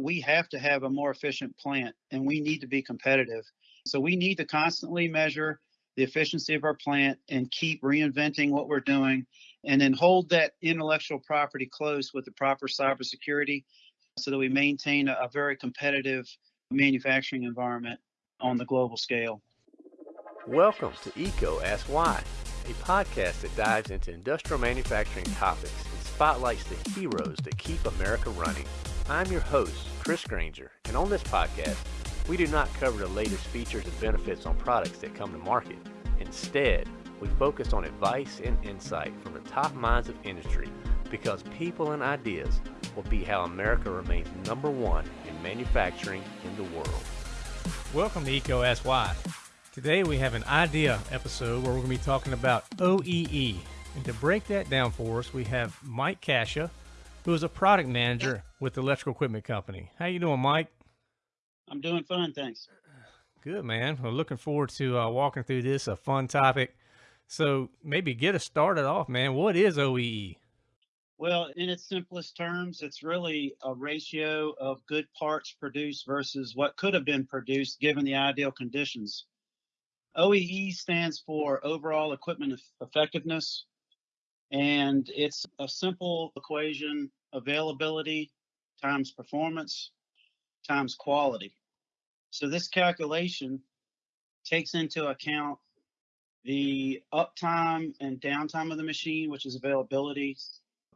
we have to have a more efficient plant and we need to be competitive. So we need to constantly measure the efficiency of our plant and keep reinventing what we're doing and then hold that intellectual property close with the proper cybersecurity so that we maintain a, a very competitive manufacturing environment on the global scale. Welcome to EECO Ask Why, a podcast that dives into industrial manufacturing topics and spotlights the heroes that keep America running. I'm your host, Chris Grainger, and on this podcast, we do not cover the latest features and benefits on products that come to market. Instead, we focus on advice and insight from the top minds of industry because people and ideas will be how America remains number one in manufacturing in the world. Welcome to EECO Ask Why. Today we have an idea episode where we're going to be talking about OEE. And to break that down for us, we have Mike Cascia, who is a product manager with the Electrical Equipment Company. How you doing, Mike? I'm doing fine, thanks. Good, man. We're looking forward to uh, walking through this, a fun topic. So maybe get us started off, man. What is OEE? Well, in its simplest terms, it's really a ratio of good parts produced versus what could have been produced given the ideal conditions. OEE stands for overall equipment effectiveness, and it's a simple equation availability times performance times quality. So this calculation takes into account the uptime and downtime of the machine, which is availability,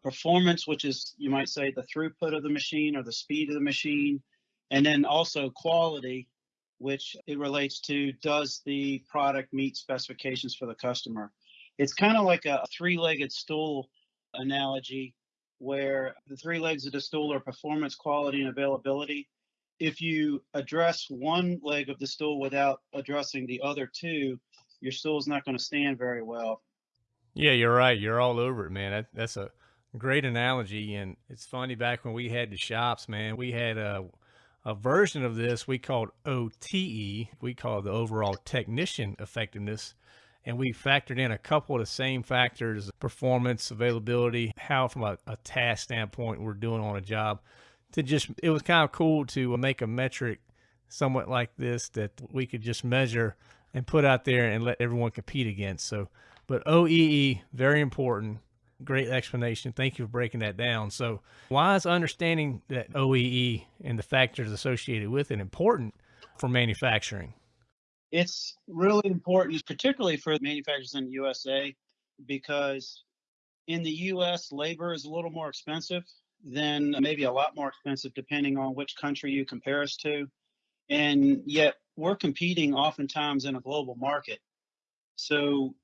performance, which is, you might say, the throughput of the machine or the speed of the machine, and then also quality, which it relates to does the product meet specifications for the customer? It's kind of like a three legged stool analogy where the three legs of the stool are performance, quality, and availability. If you address one leg of the stool without addressing the other two, your stool's not going to stand very well. Yeah, you're right. You're all over it, man. That, that's a great analogy. And it's funny, back when we had the shops, man, we had a, a version of this we called OTE. We call the overall technician effectiveness and we factored in a couple of the same factors performance availability how from a, a, task standpoint we're doing on a job to just it was kind of cool to make a metric somewhat like this that we could just measure and put out there and let everyone compete against. So but oee very important. Great explanation. Thank you for breaking that down. So why is understanding that oee and the factors associated with it important for manufacturing it's really important, particularly for manufacturers in the USA, because in the US, labor is a little more expensive than maybe a lot more expensive depending on which country you compare us to. And yet we're competing oftentimes in a global market. So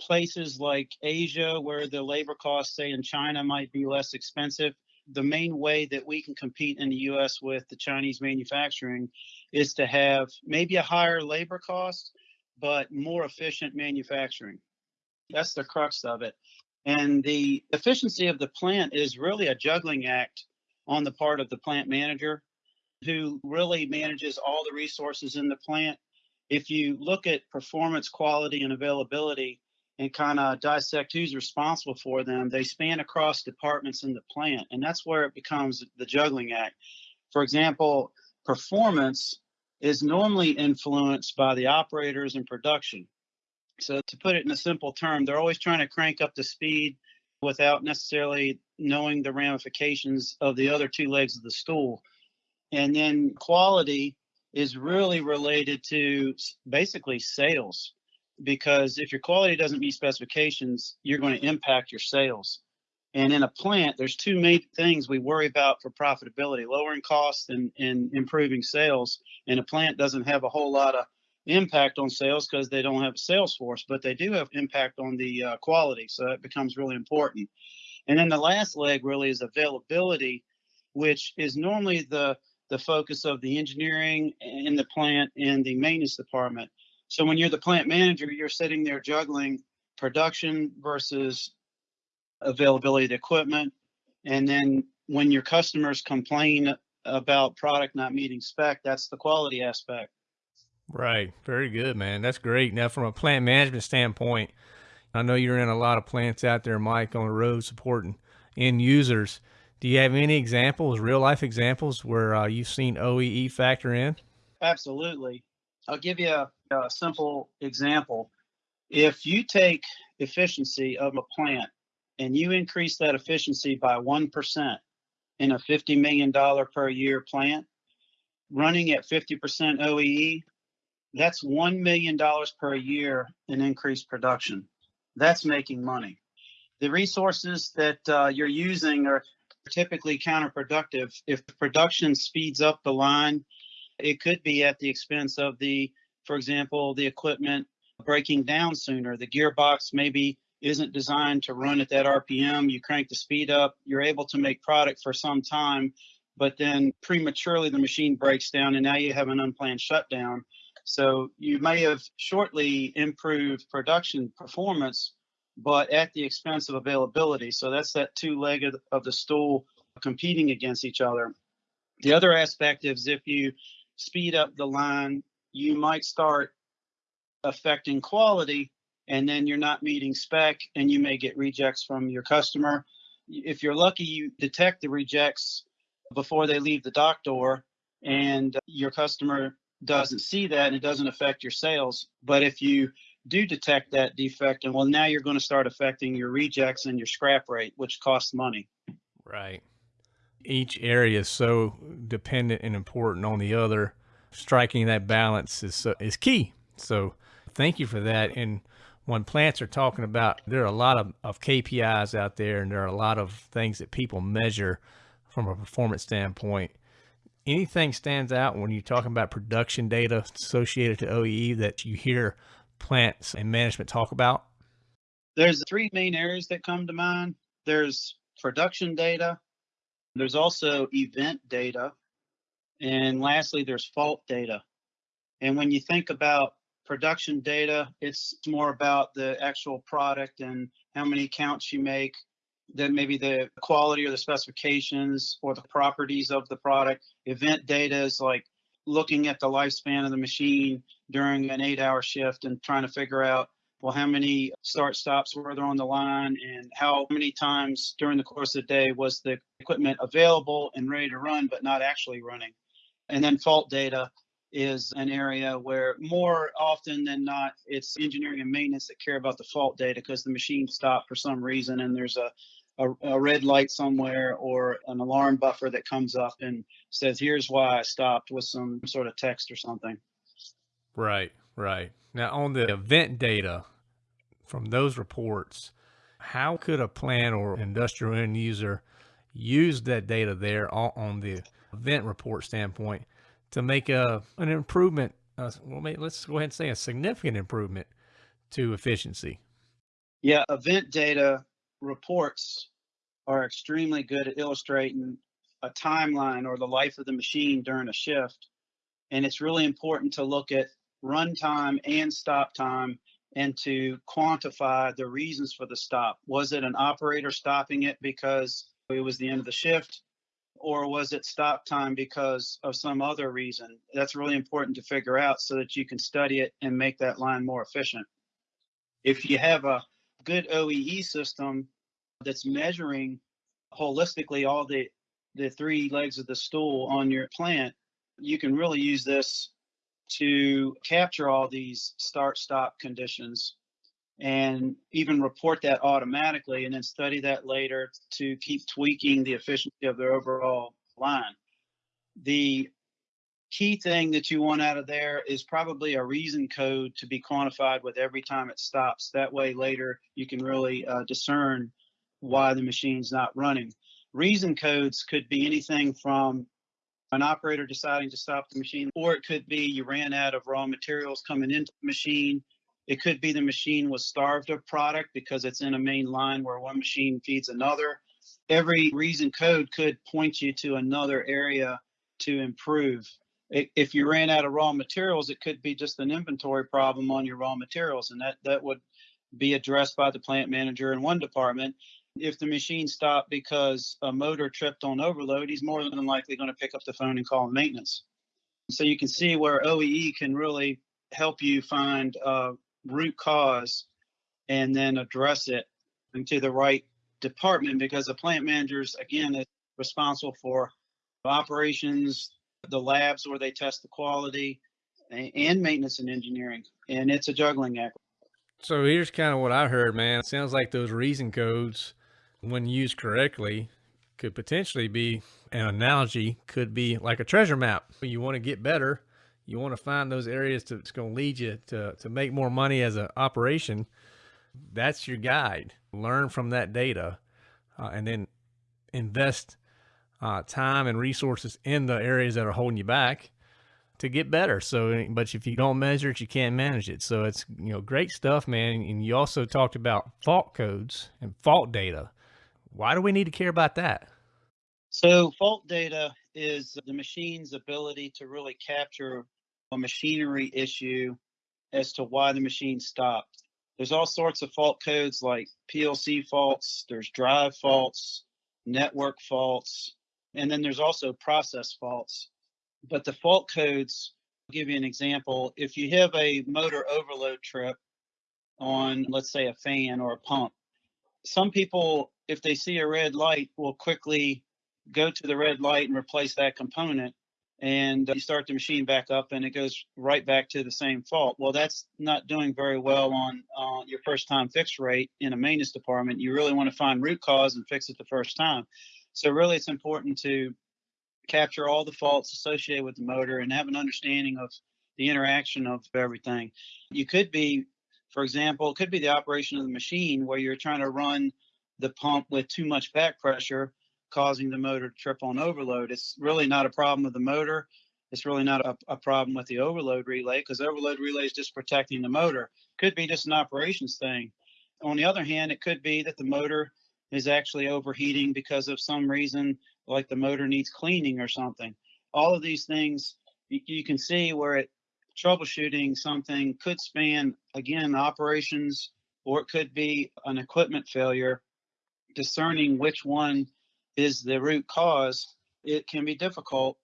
places like Asia, where the labor costs, say in China, might be less expensive, the main way that we can compete in the US with the Chinese manufacturing is to have maybe a higher labor cost, but more efficient manufacturing. That's the crux of it. And the efficiency of the plant is really a juggling act on the part of the plant manager who really manages all the resources in the plant. If you look at performance, quality, and availability, and kind of dissect who's responsible for them, they span across departments in the plant. And that's where it becomes the juggling act. For example, performance is normally influenced by the operators in production. So, to put it in a simple term, they're always trying to crank up the speed without necessarily knowing the ramifications of the other two legs of the stool. And then quality is really related to basically sales because if your quality doesn't meet specifications, you're going to impact your sales. And in a plant, there's two main things we worry about for profitability, lowering costs and, and improving sales. And a plant doesn't have a whole lot of impact on sales because they don't have a sales force, but they do have impact on the uh, quality. So it becomes really important. And then the last leg really is availability, which is normally the the focus of the engineering in the plant and the maintenance department. So when you're the plant manager, you're sitting there juggling production versus availability of equipment. And then when your customers complain about product not meeting spec, that's the quality aspect. Right. Very good, man. That's great. Now, from a plant management standpoint, I know you're in a lot of plants out there, Mike, on the road supporting end users. Do you have any examples, real life examples, where uh, you've seen OEE factor in? Absolutely. I'll give you a, a simple example. If you take efficiency of a plant and you increase that efficiency by 1% in a $50 million per year plant, running at 50% OEE, that's $1 million per year in increased production. That's making money. The resources that uh, you're using are typically counterproductive. If production speeds up the line, it could be at the expense of the, for example, the equipment breaking down sooner. The gearbox maybe isn't designed to run at that RPM. You crank the speed up, you're able to make product for some time, but then prematurely the machine breaks down and now you have an unplanned shutdown. So you may have shortly improved production performance, but at the expense of availability. So that's that two leg of, of the stool competing against each other. The other aspect is if you speed up the line, you might start affecting quality and then you're not meeting spec and you may get rejects from your customer. If you're lucky, you detect the rejects before they leave the dock door and your customer doesn't see that and it doesn't affect your sales. But if you do detect that defect, and well, now you're going to start affecting your rejects and your scrap rate, which costs money. Right. Each area is so dependent and important on the other. Striking that balance is is key. So, thank you for that. And when plants are talking about, there are a lot of, of KPIs out there, and there are a lot of things that people measure from a performance standpoint. Anything stands out when you're talking about production data associated to OEE that you hear plants and management talk about? There's three main areas that come to mind. There's production data. There's also event data. And lastly, there's fault data. And when you think about production data, it's more about the actual product and how many counts you make, then maybe the quality or the specifications or the properties of the product. Event data is like looking at the lifespan of the machine during an eight hour shift and trying to figure out well how many start stops were there on the line and how many times during the course of the day was the equipment available and ready to run but not actually running? And then fault data is an area where more often than not it's engineering and maintenance that care about the fault data because the machine stopped for some reason and there's a, a, a red light somewhere or an alarm buffer that comes up and says here's why i stopped with some sort of text or something. Right, right. Now, on the event data from those reports, how could a plant or industrial end user use that data there on, the event report standpoint to make a an improvement? Uh, well, let's go ahead and say a significant improvement to efficiency. Yeah, event data reports are extremely good at illustrating a timeline or the life of the machine during a shift. And it's really important to look at runtime and stop time and to quantify the reasons for the stop. Was it an operator stopping it because it was the end of the shift? Or was it stop time because of some other reason? That's really important to figure out so that you can study it and make that line more efficient. If you have a good OEE system that's measuring holistically all the the three legs of the stool on your plant, you can really use this to capture all these start stop conditions and even report that automatically and then study that later to keep tweaking the efficiency of their overall line. The key thing that you want out of there is probably a reason code to be quantified with every time it stops. That way later you can really uh, discern why the machine's not running. Reason codes could be anything from an operator deciding to stop the machine, or it could be you ran out of raw materials coming into the machine. It could be the machine was starved of product because it's in a main line where one machine feeds another. Every reason code could point you to another area to improve. If you ran out of raw materials, it could be just an inventory problem on your raw materials, and that, that would be addressed by the plant manager in one department if the machine stopped because a motor tripped on overload, he's more than likely going to pick up the phone and call maintenance. So you can see where OEE can really help you find root cause and then address it into the right department because the plant managers, again, is responsible for operations, the labs where they test the quality, and maintenance and engineering. And it's a juggling act. So here's kind of what I heard, man. It sounds like those reason codes, when used correctly, could potentially be an analogy, could be like a treasure map. You want to get better, you want to find those areas to, that's going to lead you to, to make more money as an operation. That's your guide. Learn from that data uh, and then invest uh, time and resources in the areas that are holding you back to get better. So, but if you don't measure it, you can't manage it. So it's, you know, great stuff, man. And you also talked about fault codes and fault data. Why do we need to care about that? So fault data is the machine's ability to really capture a machinery issue as to why the machine stopped. There's all sorts of fault codes like PLC faults, there's drive faults, network faults, and then there's also process faults. But the fault codes, I'll give you an example. If you have a motor overload trip on, let's say, a fan or a pump, some people, if they see a red light, will quickly go to the red light and replace that component. And you start the machine back up and it goes right back to the same fault. Well, that's not doing very well on uh, your first time fix rate in a maintenance department. You really want to find root cause and fix it the first time. So, really, it's important to capture all the faults associated with the motor and have an understanding of the interaction of everything. You could be, for example, it could be the operation of the machine where you're trying to run the pump with too much back pressure, causing the motor to trip on overload. It's really not a problem with the motor. It's really not a, a problem with the overload relay because overload relay is just protecting the motor. Could be just an operations thing. On the other hand, it could be that the motor is actually overheating because of some reason like the motor needs cleaning or something. All of these things you, you can see where it troubleshooting something could span again operations or it could be an equipment failure. Discerning which one is the root cause, it can be difficult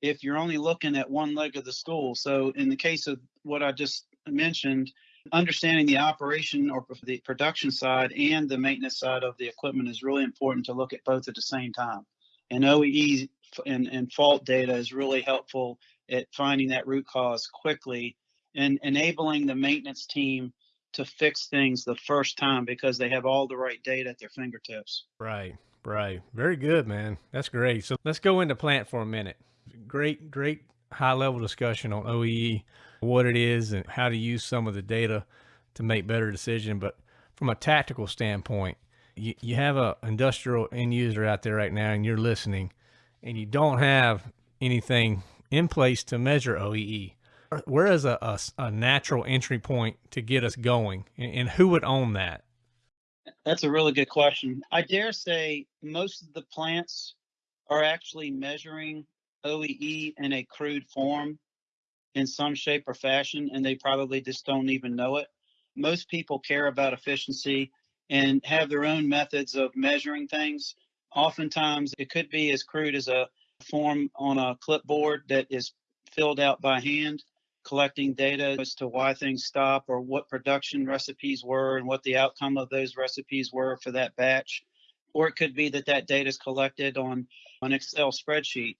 if you're only looking at one leg of the stool. So in the case of what I just mentioned, understanding the operation or the production side and the maintenance side of the equipment is really important to look at both at the same time. And OEE and, and fault data is really helpful at finding that root cause quickly and enabling the maintenance team to fix things the first time because they have all the right data at their fingertips. Right, right. Very good, man. That's great. So let's go into plant for a minute. Great, great high level discussion on OEE, what it is, and how to use some of the data to make better decision. But from a tactical standpoint, you, you have a industrial end user out there right now and you're listening and you don't have anything in place to measure OEE, Uh, where is a, a, a natural entry point to get us going and, and who would own that? That's a really good question. I dare say most of the plants are actually measuring OEE in a crude form in some shape or fashion, and they probably just don't even know it. Most people care about efficiency and have their own methods of measuring things. Oftentimes, it could be as crude as a form on a clipboard that is filled out by hand, collecting data as to why things stop or what production recipes were and what the outcome of those recipes were for that batch. Or it could be that that data is collected on an Excel spreadsheet.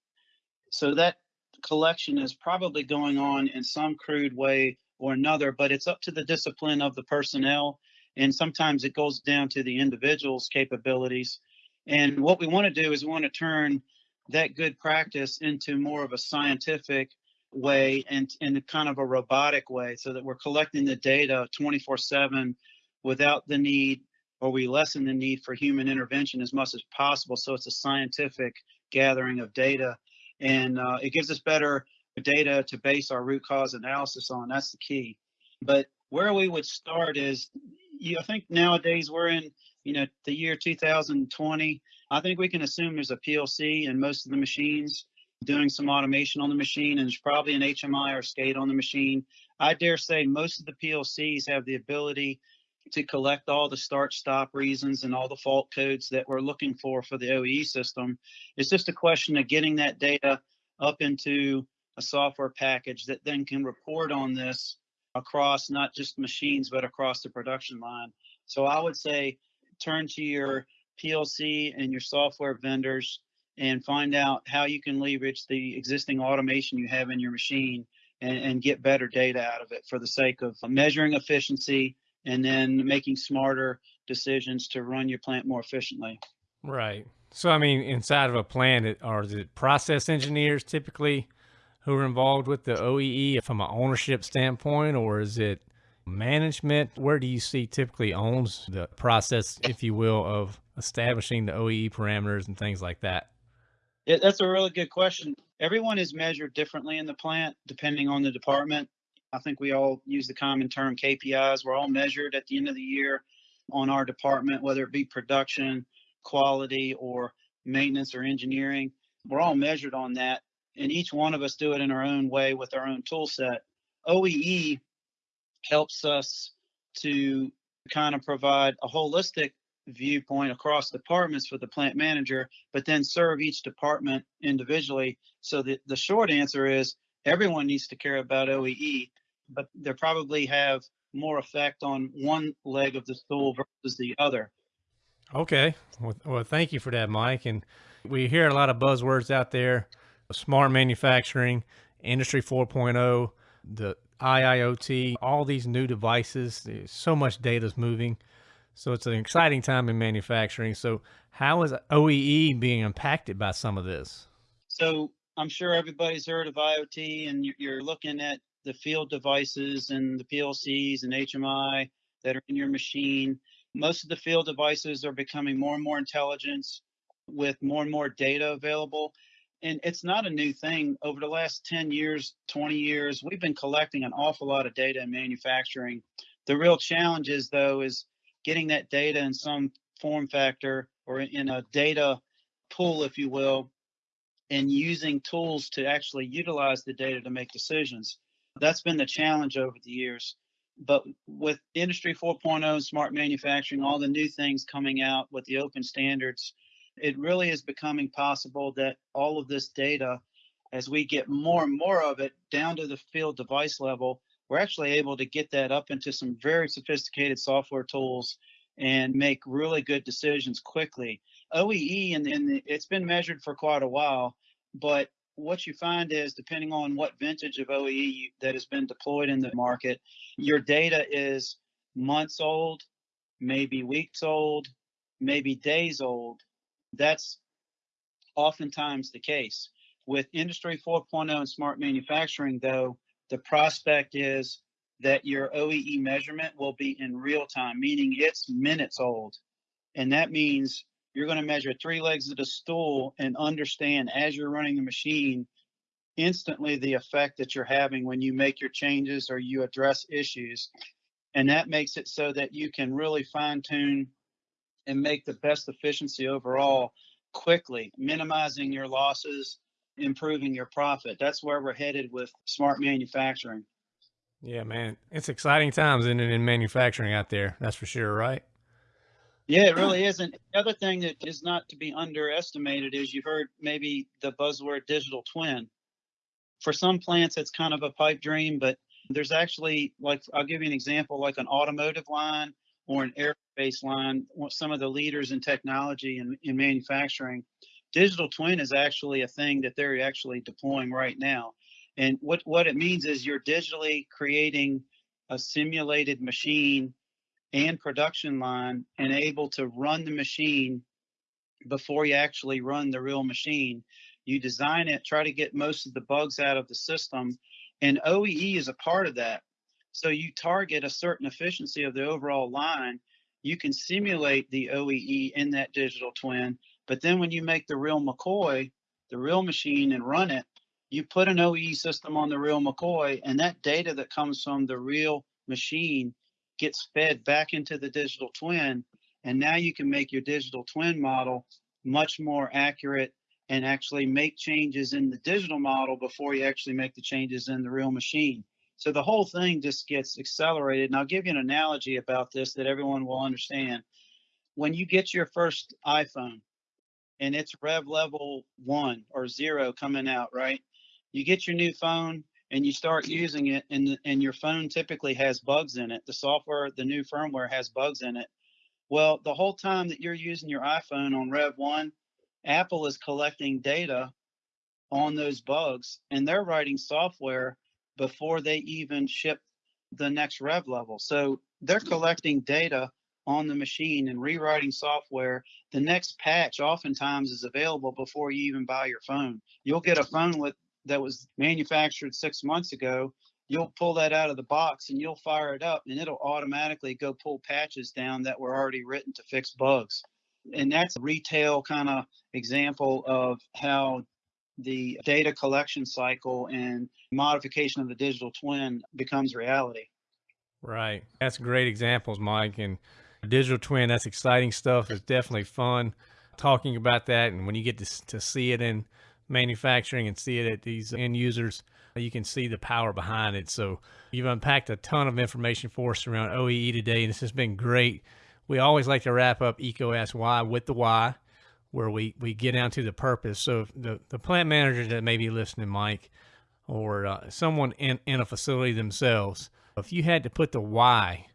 So that collection is probably going on in some crude way or another, but it's up to the discipline of the personnel and sometimes it goes down to the individual's capabilities. And what we want to do is we want to turn that good practice into more of a scientific way and in kind of a robotic way so that we're collecting the data 24 7 without the need or we lessen the need for human intervention as much as possible. So it's a scientific gathering of data. And uh, it gives us better data to base our root cause analysis on. That's the key. But where we would start is you, I think nowadays we're in, you know, the year 2020. I think we can assume there's a PLC in most of the machines doing some automation on the machine, and there's probably an HMI or SCADA on the machine. I dare say most of the PLCs have the ability to collect all the start stop reasons and all the fault codes that we're looking for for the OEE system. It's just a question of getting that data up into a software package that then can report on this across not just machines, but across the production line. So I would say turn to your PLC and your software vendors and find out how you can leverage the existing automation you have in your machine and, and get better data out of it for the sake of measuring efficiency and then making smarter decisions to run your plant more efficiently. Right. So, I mean, inside of a plant, are the process engineers typically who are involved with the OEE from an ownership standpoint, or is it management? Where do you see typically owns the process, if you will, of establishing the OEE parameters and things like that? That's a really good question. Everyone is measured differently in the plant depending on the department. I think we all use the common term KPIs. We're all measured at the end of the year on our department, whether it be production, quality, or maintenance or engineering. We're all measured on that. And each one of us do it in our own way with our own tool set. OEE helps us to kind of provide a holistic viewpoint across departments for the plant manager, but then serve each department individually. So the, the short answer is everyone needs to care about OEE, but they probably have more effect on one leg of the stool versus the other. Okay. Well, well, thank you for that, Mike. And we hear a lot of buzzwords out there smart manufacturing, Industry 4.0, the IIoT, all these new devices. So much data is moving. So it's an exciting time in manufacturing. So, how is OEE being impacted by some of this? So, I'm sure everybody's heard of IoT, and you're looking at the field devices and the PLCs and HMI that are in your machine. Most of the field devices are becoming more and more intelligent with more and more data available. And it's not a new thing. Over the last 10 years, 20 years, we've been collecting an awful lot of data in manufacturing. The real challenge is, though, is getting that data in some form factor or in a data pool, if you will, and using tools to actually utilize the data to make decisions. That's been the challenge over the years. But with Industry 4.0, smart manufacturing, all the new things coming out with the open standards, it really is becoming possible that all of this data, as we get more and more of it down to the field device level, we're actually able to get that up into some very sophisticated software tools and make really good decisions quickly. OEE, and, it's been measured for quite a while, but what you find is depending on what vintage of OEE that has been deployed in the market, your data is months old, maybe weeks old, maybe days old. That's oftentimes the case. With Industry 4.0 and smart manufacturing, though, the prospect is that your OEE measurement will be in real time, meaning it's minutes old. And that means you're going to measure three legs of the stool and understand as you're running the machine instantly the effect that you're having when you make your changes or you address issues. And that makes it so that you can really fine tune and make the best efficiency overall quickly, minimizing your losses, improving your profit. That's where we're headed with smart manufacturing. Yeah, man, it's exciting times in in manufacturing out there. That's for sure, right? Yeah, it really is. And the other thing that is not to be underestimated is you've heard maybe the buzzword digital twin. For some plants, it's kind of a pipe dream, but there's actually like I'll give you an example, like an automotive line or an aerospace line. Some of the leaders in technology and in manufacturing, digital twin is actually a thing that they're actually deploying right now. And what, what it means is you're digitally creating a simulated machine and production line and able to run the machine before you actually run the real machine. You design it, try to get most of the bugs out of the system, and OEE is a part of that. So you target a certain efficiency of the overall line. You can simulate the OEE in that digital twin, but then when you make the real McCoy, the real machine, and run it, you put an OE system on the real McCoy, and that data that comes from the real machine gets fed back into the digital twin. And now you can make your digital twin model much more accurate and actually make changes in the digital model before you actually make the changes in the real machine. So the whole thing just gets accelerated. And I'll give you an analogy about this that everyone will understand. When you get your first iPhone and it's rev level one or zero coming out, right? you get your new phone and you start mm-hmm. using it and, and your phone typically has bugs in it. The software, the new firmware has bugs in it. Well, the whole time that you're using your iPhone on Rev 1 Apple is collecting data on those bugs and they're writing software before they even ship the next rev level. So they're mm-hmm. collecting data on the machine and rewriting software. The next patch oftentimes is available before you even buy your phone. You'll get a phone with that was manufactured six months ago. You'll pull that out of the box and you'll fire it up and it'll automatically go pull patches down that were already written to fix bugs. And that's a retail kind of example of how the data collection cycle and modification of the digital twin becomes reality. Right. That's great examples, Mike. And digital twin, that's exciting stuff. It's definitely fun talking about that. And when you get to, to see it in manufacturing and see it at these end users, you can see the power behind it. So you've unpacked a ton of information for us around OEE today, and this has been great. We always like to wrap up EECO Ask Why with the why, where we, we get down to the purpose. So the, the plant managers that may be listening, Mike, or uh, someone in, in a facility themselves, if you had to put the why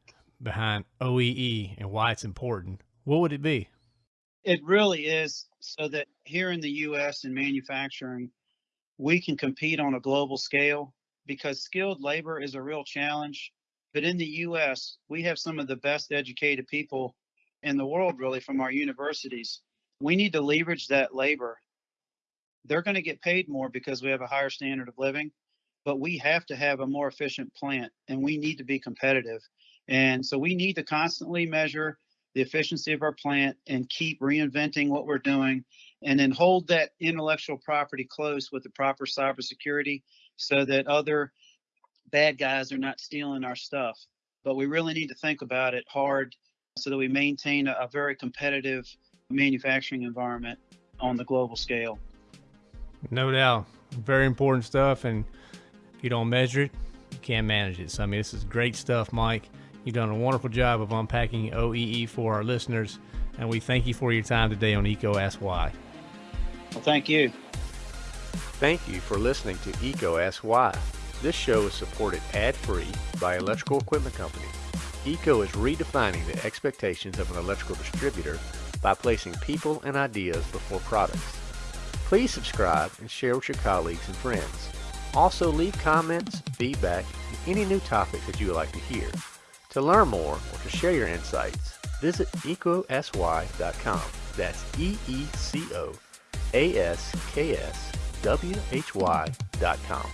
behind OEE and why it's important, what would it be? It really is so that here in the US in manufacturing, we can compete on a global scale because skilled labor is a real challenge. But in the US, we have some of the best educated people in the world, really, from our universities. We need to leverage that labor. They're going to get paid more because we have a higher standard of living, but we have to have a more efficient plant and we need to be competitive. And so we need to constantly measure the efficiency of our plant and keep reinventing what we're doing and then hold that intellectual property close with the proper cybersecurity so that other bad guys are not stealing our stuff. But we really need to think about it hard so that we maintain a, very competitive manufacturing environment on the global scale. No doubt. Very important stuff. And if you don't measure it, you can't manage it. So, I mean, this is great stuff, Mike. You've done a wonderful job of unpacking OEE for our listeners, and we thank you for your time today on EECO Ask Why. Well, thank you. Thank you for listening to EECO Ask Why. This show is supported ad-free by Electrical Equipment Company. EECO is redefining the expectations of an electrical distributor by placing people and ideas before products. Please subscribe and share with your colleagues and friends. Also leave comments, feedback, and any new topics that you would like to hear. To learn more or to share your insights, visit eecoaskwhy.com. That's E-E-C-O-A-S-K-S-W-H-Y.com.